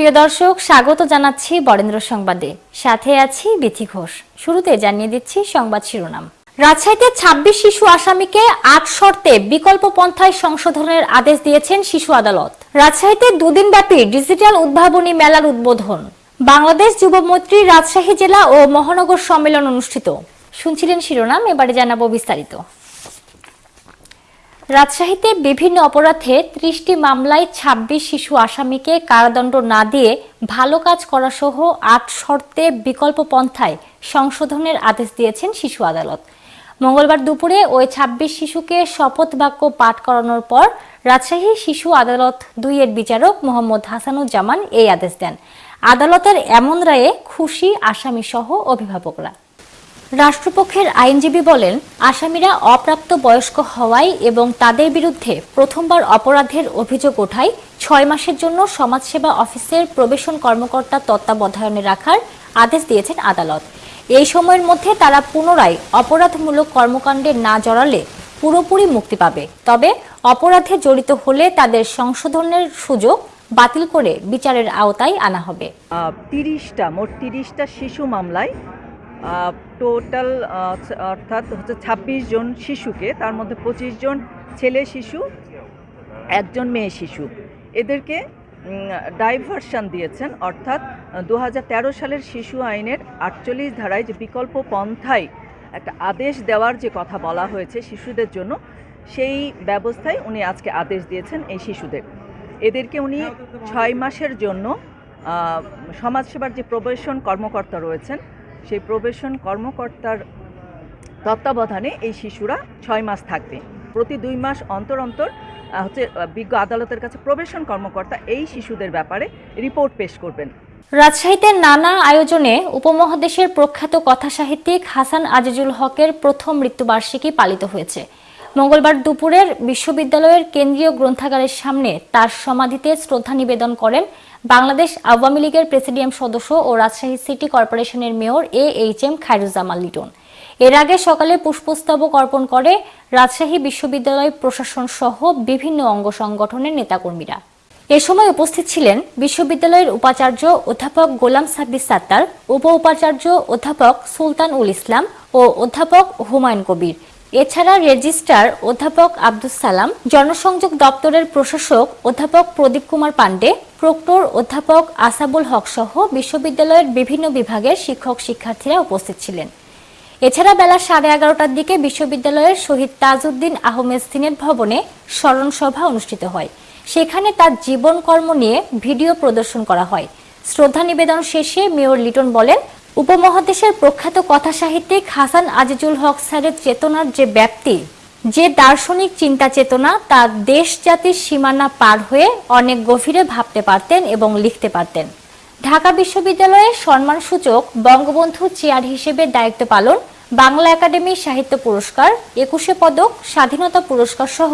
প্রিয় দর্শক, স্বাগত জানাচ্ছি বরেন্দ্র সংবাদে। সাথে আছি বিথি ঘোষ। শুরুতে জানিয়ে দিচ্ছি সংবাদ শিরোনাম। রাজশাহীতে ২৬ শিশু আসামিকে আট শর্তে বিকল্প পন্থায় সংশোধনের আদেশ দিয়েছেন শিশু আদালত। রাজশাহীতে দুদিন ব্যাপী ডিজিটাল উদ্ভাবনী মেলার উদ্বোধন। বাংলাদেশ যুবমৈত্রী রাজশাহী জেলা ও মহানগর সম্মেলন অনুষ্ঠিত। শুনছিলেন শিরোনাম, এবারে জানাব বিস্তারিত। রাজশাহীতে বিভিন্ন অপরাধে ত্রিশটি মামলায় ২৬ শিশু আসামিকে কারাদণ্ড না দিয়ে ভালো কাজ করা সহ আট শর্তে বিকল্প পন্থায় সংশোধনের আদেশ দিয়েছেন শিশু আদালত। মঙ্গলবার দুপুরে ওই ২৬ শিশুকে শপথ বাক্য পাঠ করানোর পর রাজশাহী শিশু আদালত দুইয়ের বিচারক মোহাম্মদ হাসানুজ্জামান এই আদেশ দেন। আদালতের এমন রায়ে খুশি আসামি সহ অভিভাবকরা। রাষ্ট্রপক্ষের আইনজীবী বলেন, আসামিরা অপ্রাপ্ত বয়স্ক হওয়ায় এবং তাদের বিরুদ্ধে প্রথমবার অপরাধের অভিযোগ ওঠায় ছয় মাসের জন্য সমাজসেবা অফিসের প্রবেশন কর্মকর্তা তত্ত্বাবধানে রাখার আদেশ দিয়েছেন আদালত। এই সময়ের মধ্যে তারা পুনরায় অপরাধমূলক কর্মকাণ্ডে না জড়ালে পুরোপুরি মুক্তি পাবে। তবে অপরাধে জড়িত হলে তাদের সংশোধনের সুযোগ বাতিল করে বিচারের আওতায় আনা হবে। তিরিশটা, মোট তিরিশটা শিশু মামলায় টোটাল অর্থাৎ হচ্ছে ছাব্বিশ জন শিশুকে, তার মধ্যে পঁচিশ জন ছেলে শিশু, একজন মেয়ে শিশু। এদেরকে ডাইভারশন দিয়েছেন, অর্থাৎ দু হাজার তেরো সালের শিশু আইনের আটচল্লিশ ধারায় যে বিকল্প পন্থায় একটা আদেশ দেওয়ার যে কথা বলা হয়েছে শিশুদের জন্য, সেই ব্যবস্থায় উনি আজকে আদেশ দিয়েছেন এই শিশুদের। এদেরকে উনি ছয় মাসের জন্য সমাজসেবার যে প্রবেশন কর্মকর্তা রয়েছেন সেই প্রবেশন কর্মকর্তার তত্ত্বাবধানে এই শিশুরা ছয় মাস থাকবে। প্রতি দুই মাস অন্তর অন্তর হচ্ছে বিজ্ঞ আদালতের কাছে প্রবেশন কর্মকর্তা এই শিশুদের ব্যাপারে রিপোর্ট পেশ করবেন। রাজশাহীতে নানা আয়োজনে উপমহাদেশের প্রখ্যাত কথা সাহিত্যিক হাসান আজিজুল হকের প্রথম মৃত্যুবার্ষিকী পালিত হয়েছে। মঙ্গলবার দুপুরের বিশ্ববিদ্যালয়ের কেন্দ্রীয় গ্রন্থাগারের সামনে তার সমাধিতে শ্রদ্ধা নিবেদন করেন বাংলাদেশ আওয়ামী লীগের প্রেসিডিয়াম সদস্য ও রাজশাহী সিটি কর্পোরেশনের mayor A H M Khairuzzaman Liton. এর আগে সকালে পুষ্পস্তবক অর্পণ করে রাজশাহী বিশ্ববিদ্যালয় প্রশাসন সহ বিভিন্ন অঙ্গ সংগঠনের নেতাকর্মীরা। এ সময় উপস্থিত ছিলেন বিশ্ববিদ্যালয়ের উপাচার্য অধ্যাপক গোলাম সাব্বির সাত্তার উপ উপাচার্য অধ্যাপক সুলতান উল ইসলাম ও অধ্যাপক হুমায়ুন কবির। এছাড়া রেজিস্ট্রার অধ্যাপক আব্দুস সালাম, জনসংযোগ দপ্তরের প্রশাসক অধ্যাপক প্রদীপ কুমার পাণ্ডে, প্রক্টর অধ্যাপক আসাবুল হক সহ বিশ্ববিদ্যালয়ের বিভিন্ন বিভাগের শিক্ষক শিক্ষার্থীরা উপস্থিত ছিলেন। এছাড়া বেলা সাড়ে এগারোটার দিকে বিশ্ববিদ্যালয়ের শহীদ তাজউদ্দিন আহমেদ সিনেট ভবনে স্মরণ সভা অনুষ্ঠিত হয়। সেখানে তার জীবন কর্ম নিয়ে ভিডিও প্রদর্শন করা হয়। শ্রদ্ধা নিবেদন শেষে মেয়র লিটন বলেন উপমহাদেশের প্রখ্যাত কথা সাহিত্যিক হাসান আজিজুল হক স্যারের চেতনার যে ব্যাপ্তি, যে দার্শনিক চিন্তা চেতনা, তা দেশ জাতির সীমানা পার হয়ে অনেক গভীরে ভাবতে পারতেন এবং লিখতে পারতেন। ঢাকা বিশ্ববিদ্যালয়ের সম্মানসূচক বঙ্গবন্ধু চেয়ার হিসেবে দায়িত্ব পালন, বাংলা একাডেমি সাহিত্য পুরস্কার, একুশে পদক, স্বাধীনতা পুরস্কার সহ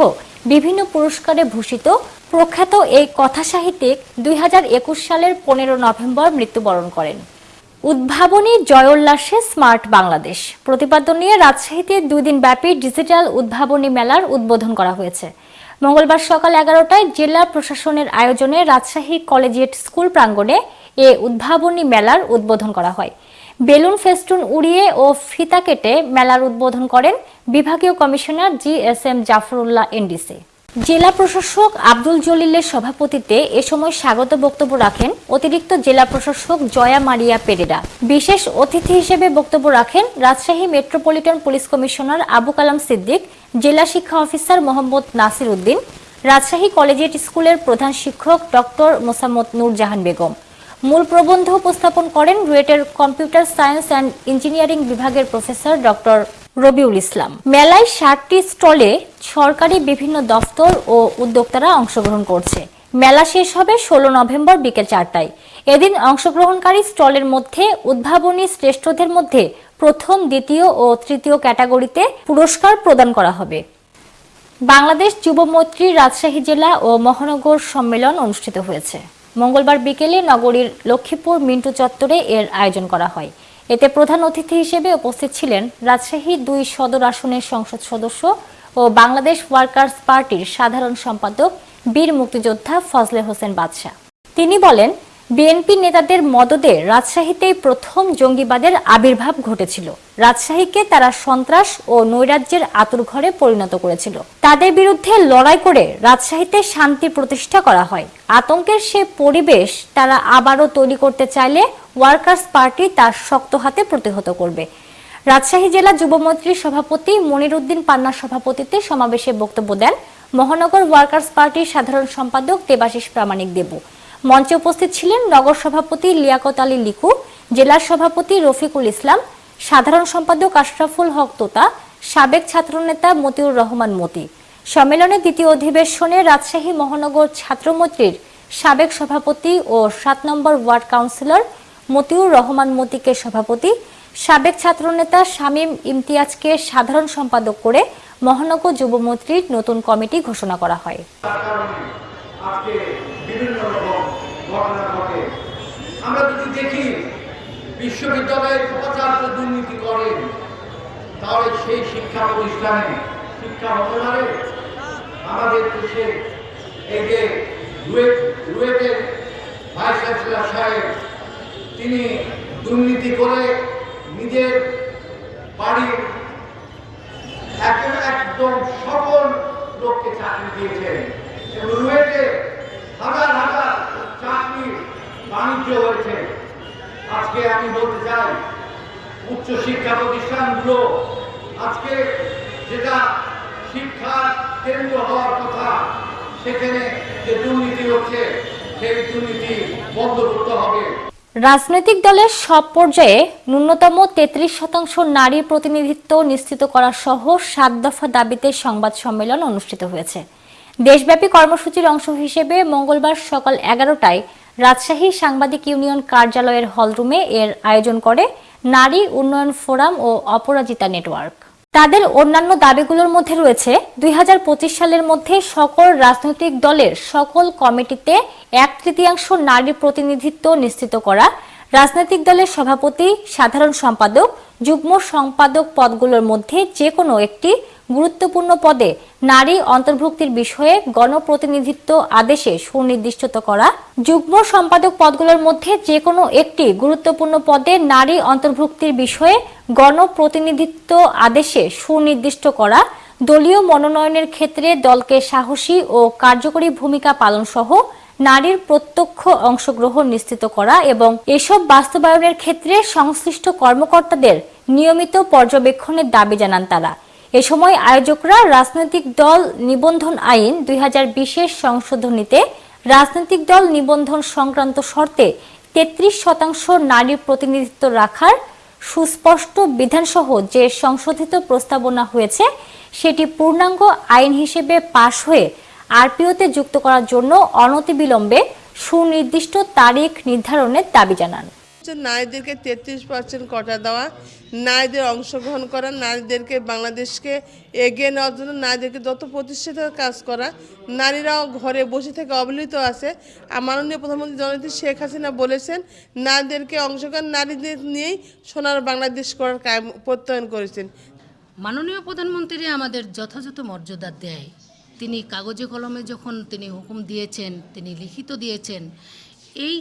বিভিন্ন পুরস্কারে ভূষিত প্রখ্যাত এই কথা সাহিত্যিক দুই হাজার একুশ সালের পনেরো নভেম্বর মৃত্যুবরণ করেন। উদ্ভাবনী জয়োল্লাসে স্মার্ট বাংলাদেশ। প্রতিপাদ্য নিয়ে রাজশাহীতে দুই দিন ব্যাপী ডিজিটাল উদ্ভাবনী মেলার উদ্বোধন করা হয়েছে। মঙ্গলবার সকাল এগারোটায় জেলা প্রশাসনের আয়োজনে রাজশাহী কলেজিয়েট স্কুল প্রাঙ্গণে এ উদ্ভাবনী মেলার উদ্বোধন করা হয়। বেলুন ফেস্টুন উড়িয়ে ও ফিতা কেটে মেলার উদ্বোধন করেন বিভাগীয় commissioner G S M Zafrullah NDC. জেলা প্রশাসক আব্দুল জলিলের সভাপতিত্বে এ সময় স্বাগত বক্তব্য রাখেন অতিরিক্ত জেলা প্রশাসক জয়া মারিয়া পেরেরা। বিশেষ অতিথি হিসেবে বক্তব্য রাখেন Rajshahi metropolitan police commissioner Abu Kalam Siddique, জেলা শিক্ষা অফিসার মোহাম্মদ নাসির উদ্দিন, রাজশাহী কলেজিয়েট স্কুলের প্রধান শিক্ষক ডক্টর মোসাম্মদ নূরজাহান বেগম। মূল প্রবন্ধ উপস্থাপন করেন রুয়েটের কম্পিউটার সায়েন্স অ্যান্ড ইঞ্জিনিয়ারিং বিভাগের প্রফেসর ডক্টর রবিউল ইসলাম। মেলায় ষাটটি স্টলে সরকারি বিভিন্ন দফতর ও উদ্যোক্তারা অংশগ্রহণ করছে। মেলা শেষ হবে ষোলো নভেম্বর বিকেল চারটায়। এদিন অংশগ্রহণকারী স্টলের মধ্যে উদ্ভাবনী শ্রেষ্ঠদের মধ্যে প্রথম, দ্বিতীয় ও তৃতীয় ক্যাটাগরিতে পুরস্কার প্রদান করা হবে। বাংলাদেশ যুব মৈত্রী রাজশাহী জেলা ও মহানগর সম্মেলন অনুষ্ঠিত হয়েছে। মঙ্গলবার বিকেলে নগরীর লক্ষ্মীপুর মিন্টু চত্বরে এর আয়োজন করা হয়। এতে প্রধান অতিথি হিসেবে উপস্থিত ছিলেন রাজশাহী দুই সদর আসনের সংসদ সদস্য ও বাংলাদেশ ওয়ার্কার্স পার্টির সাধারণ সম্পাদক বীর মুক্তিযোদ্ধা ফজলে হোসেন বাদশাহ। তিনি বলেন বিএনপি নেতাদের মদদে রাজশাহীতেই প্রথম জঙ্গিবাদের আবির্ভাব ঘটেছিল। রাজশাহীকে তারা সন্ত্রাস ও নৈরাজ্যের আতুরঘরে পরিণত করেছিল। তাদের বিরুদ্ধে লড়াই করে রাজশাহীতে শান্তি প্রতিষ্ঠা করা হয়। আতঙ্কের সে পরিবেশ তারা আবারও তৈরি করতে চাইলে ওয়ার্কার্স পার্টি তার শক্ত হাতে প্রতিহত করবে। রাজশাহী জেলা যুবমৈত্রীর সভাপতি মনির উদ্দিন পান্নার সভাপতিত্বে সমাবেশে বক্তব্য দেন মহানগর ওয়ার্কার্স পার্টির সাধারণ সম্পাদক দেবাশিস প্রামাণিক দেবু। মঞ্চে উপস্থিত ছিলেন নগর সভাপতি লিয়াকত আলী লিকু জেলার সভাপতি রফিকুল ইসলাম, সাধারণ সম্পাদক আশরাফুল হক তোতা, সাবেক ছাত্রনেতা মতিউর রহমান মতি। সম্মেলনে দ্বিতীয় অধিবেশনে রাজশাহী মহানগর ছাত্রমৈত্রীর সাবেক সভাপতি ও সাত number ward councillor Motiur Rahman মতিকে সভাপতি, সাবেক ছাত্রনেতা শামীম ইমতিয়াজকে সাধারণ সম্পাদক করে মহানগর যুবমৈত্রীর নতুন কমিটি ঘোষণা করা হয়। আজকে বিভিন্ন রকম ঘটনা ঘটে। আমরা যদি দেখি বিশ্ববিদ্যালয়ের উপাচার্য দুর্নীতি করেন তাহলে সেই শিক্ষা প্রতিষ্ঠানে শিক্ষা পারে? আমাদের দেশে এই যে রুয়েট, রুয়েটের ভাইস চ্যান্সেলর সাহেব, তিনি দুর্নীতি করে নিজের বাড়ির একদম সকল লোককে চাকরি দিয়েছেন। হাজার হাজার বাণিজ্য হয়েছে। আজকে আমি বলতে চাই প্রতিষ্ঠানগুলো আজকে যেটা শিক্ষার কেন্দ্র হওয়ার কথা, সেখানে যে দুর্নীতি হচ্ছে, সেই দুর্নীতি বন্ধ করতে হবে। রাজনৈতিক দলের সব পর্যায়ে ন্যূনতম তেত্রিশ শতাংশ নারী প্রতিনিধিত্ব নিশ্চিত করা সহ সাত দফা দাবিতে সংবাদ সম্মেলন অনুষ্ঠিত হয়েছে। দেশব্যাপী কর্মসূচির অংশ হিসেবে মঙ্গলবার সকাল এগারোটায় রাজশাহী সাংবাদিক ইউনিয়ন কার্যালয়ের হলরুমে এর আয়োজন করে নারী উন্নয়ন ফোরাম ও অপরাজিতা নেটওয়ার্ক। তাদের অন্যান্য দাবিগুলোর মধ্যে রয়েছে, দুই হাজার পঁচিশ সালের মধ্যে সকল রাজনৈতিক দলের সকল কমিটিতে এক তৃতীয়াংশ নারী প্রতিনিধিত্ব নিশ্চিত করা, রাজনৈতিক দলের সভাপতি, সাধারণ সম্পাদক, যুগ্ম সম্পাদক পদগুলোর মধ্যে যে কোনো একটি গুরুত্বপূর্ণ পদে নারী অন্তর্ভুক্তির বিষয়ে গণপ্রতিনিধিত্ব আদেশে সুনির্দিষ্টত করা। যুগ্ম সম্পাদক পদগুলোর মধ্যে যে কোনো একটি গুরুত্বপূর্ণ পদে নারী অন্তর্ভুক্তির বিষয়ে গণপ্রতিনিধিত্ব আদেশে সুনির্দিষ্ট করা। দলীয় মনোনয়নের ক্ষেত্রে দলকে সাহসী ও কার্যকরী ভূমিকা পালন সহ নারীর প্রত্যক্ষ অংশগ্রহণ নিশ্চিত করা এবং এসব বাস্তবায়নের ক্ষেত্রে সংশ্লিষ্ট কর্মকর্তাদের নিয়মিত পর্যবেক্ষণের দাবি জানান তারা। এ সময় আয়োজকরা রাজনৈতিক দল নিবন্ধন আইন দুই হাজার বিশের সংশোধনীতে রাজনৈতিক দল নিবন্ধন সংক্রান্ত শর্তে তেত্রিশ শতাংশ নারী প্রতিনিধিত্ব রাখার সুস্পষ্ট বিধানসহ যে সংশোধিত প্রস্তাবনা হয়েছে, সেটি পূর্ণাঙ্গ আইন হিসেবে পাশ হয়ে আরপিওতে যুক্ত করার জন্য অনতিবিলম্বে সুনির্দিষ্ট তারিখ নির্ধারণের দাবি জানান। নারীদেরকে তেত্রিশ পার্সেন্ট কটা দেওয়া, নারীদের অংশগ্রহণ করা, নারীদেরকে বাংলাদেশকে এগিয়ে নেওয়ার জন্য নারীদেরকে যত প্রতিষ্ঠিত কাজ করা, নারীরাও ঘরে বসে থেকে অবহেলিত আছে। আর মাননীয় প্রধানমন্ত্রী জননেত্রী শেখ হাসিনা বলেছেন, নারীদেরকে অংশগ্রহণ নারীদের নিয়েই সোনার বাংলাদেশ করার কায়েম প্রত্যয়ন করেছেন। মাননীয় প্রধানমন্ত্রী আমাদের যথাযথ মর্যাদা দেয়। তিনি কাগজে কলমে যখন তিনি হুকুম দিয়েছেন, তিনি লিখিত দিয়েছেন, এই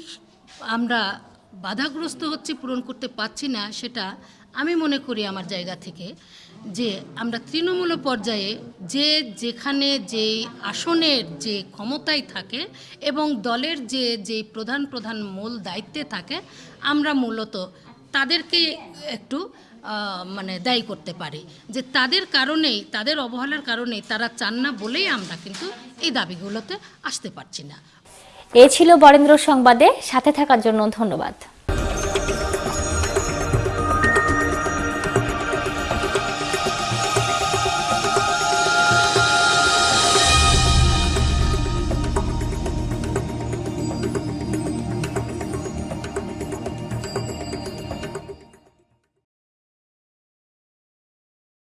আমরা বাধাগ্রস্ত হচ্ছে, পূরণ করতে পারছি না, সেটা আমি মনে করি আমার জায়গা থেকে যে আমরা তৃণমূল পর্যায়ে যে যেখানে যে আসনের যে ক্ষমতায় থাকে এবং দলের যে যে প্রধান প্রধান মূল দায়িত্বে থাকে, আমরা মূলত তাদেরকে একটু মানে দায়ী করতে পারি। যে তাদের কারণেই, তাদের অবহেলার কারণেই তারা চান না বলেই আমরা কিন্তু এই দাবিগুলোতে আসতে পারছি না। এ ছিল বরেন্দ্র সংবাদে সাথে থাকার জন্য ধন্যবাদ।